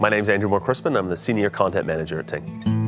My name is Andrew Moore Crispin. I'm the Senior Content Manager at Ting.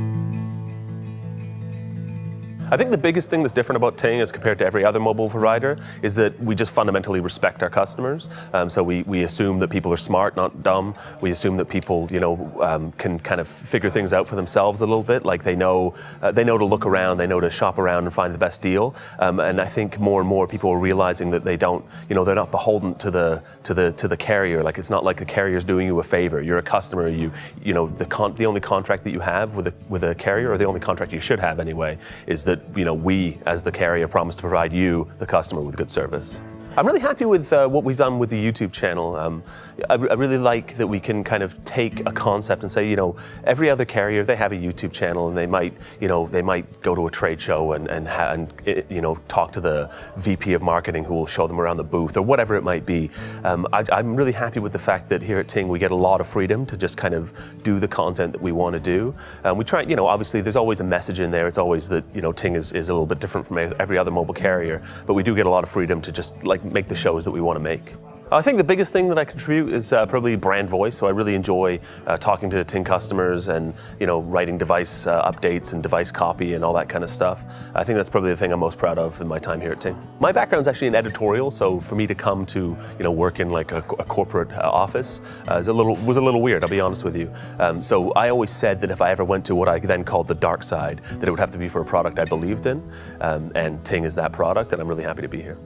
I think the biggest thing that's different about Ting as compared to every other mobile provider is that we just fundamentally respect our customers. Um, so we, we assume that people are smart, not dumb. We assume that people, you know, um, can kind of figure things out for themselves a little bit. Like they know, uh, they know to look around, they know to shop around and find the best deal. Um, and I think more and more people are realizing that they don't, you know, they're not beholden to the to the to the carrier. Like it's not like the carrier's doing you a favor. You're a customer. You, you know, the con- the only contract that you have with a with a carrier, or the only contract you should have anyway, is that you know, we as the carrier promise to provide you, the customer, with good service. I'm really happy with uh, what we've done with the YouTube channel. Um, I, I, really like that we can kind of take a concept and say, you know, every other carrier they have a YouTube channel and they might, you know, they might go to a trade show and and, and you know talk to the VP of marketing who will show them around the booth or whatever it might be. Um, I, am really happy with the fact that here at Ting we get a lot of freedom to just kind of do the content that we want to do. Um, we try, you know, obviously there's always a message in there. It's always that you know Ting is, is a little bit different from every other mobile carrier, but we do get a lot of freedom to just like make the shows that we want to make. I think the biggest thing that I contribute is uh, probably brand voice. So I really enjoy uh, talking to Ting customers and you know writing device uh, updates and device copy and all that kind of stuff. I think that's probably the thing I'm most proud of in my time here at Ting. My background is actually in editorial, so for me to come to you know work in like a, a corporate uh, office uh, is a little was a little weird. I'll be honest with you. Um, so I always said that if I ever went to what I then called the dark side, that it would have to be for a product I believed in, um, and Ting is that product, and I'm really happy to be here.